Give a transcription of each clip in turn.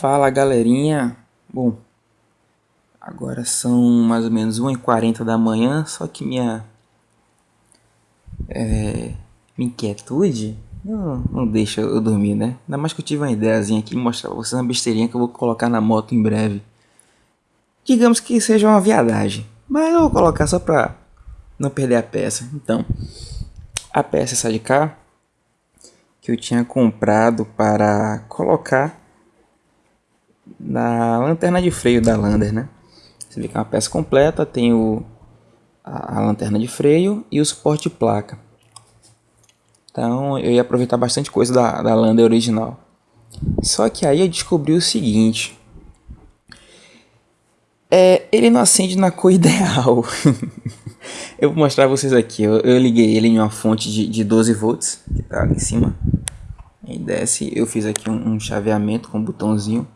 Fala galerinha, bom, agora são mais ou menos 1h40 da manhã, só que minha, é, minha inquietude não, não deixa eu dormir, né? Ainda mais que eu tive uma ideiazinha aqui, mostrar pra vocês uma besteirinha que eu vou colocar na moto em breve. Digamos que seja uma viadagem, mas eu vou colocar só pra não perder a peça. Então, a peça essa de cá, que eu tinha comprado para colocar na lanterna de freio da Lander, né? Você vê que é uma peça completa, tem o, a, a lanterna de freio e o suporte de placa. Então eu ia aproveitar bastante coisa da, da Lander original. Só que aí eu descobri o seguinte. É, ele não acende na cor ideal. eu vou mostrar pra vocês aqui. Eu, eu, liguei ele em uma fonte de, de 12 volts, que tá ali em cima. Aí desce, eu fiz aqui um, um chaveamento com um botãozinho.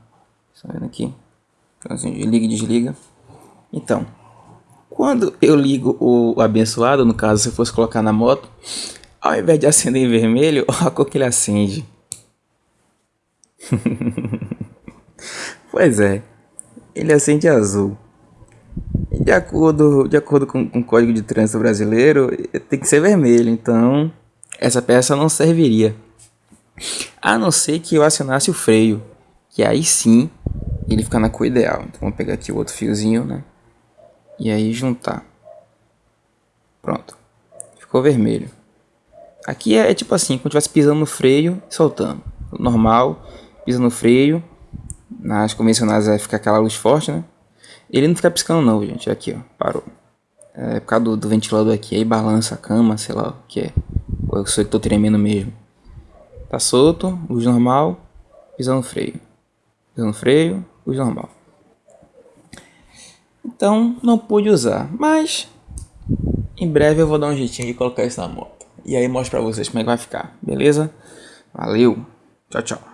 Tá vendo aqui? Liga e desliga. Então, quando eu ligo o abençoado, no caso se eu fosse colocar na moto, ao invés de acender em vermelho, olha a cor que ele acende. pois é, ele acende azul. De acordo, de acordo com, com o Código de Trânsito Brasileiro, tem que ser vermelho, então essa peça não serviria. A não ser que eu acionasse o freio, que aí sim ele fica na cor ideal. Então vou pegar aqui o outro fiozinho, né? E aí juntar. Pronto. Ficou vermelho. Aqui é, é tipo assim, quando estivesse pisando no freio e soltando. Normal, pisa no freio. Nas convencionais vai ficar aquela luz forte, né? Ele não fica piscando não, gente. Aqui, ó. Parou. É por causa do, do ventilador aqui. Aí balança a cama, sei lá o que é. Ou eu sou que tô tremendo mesmo. Tá solto, luz normal, pisando no freio. Pisando no freio, luz normal. Então, não pude usar. Mas, em breve eu vou dar um jeitinho de colocar isso na moto. E aí mostro pra vocês como é que vai ficar. Beleza? Valeu. Tchau, tchau.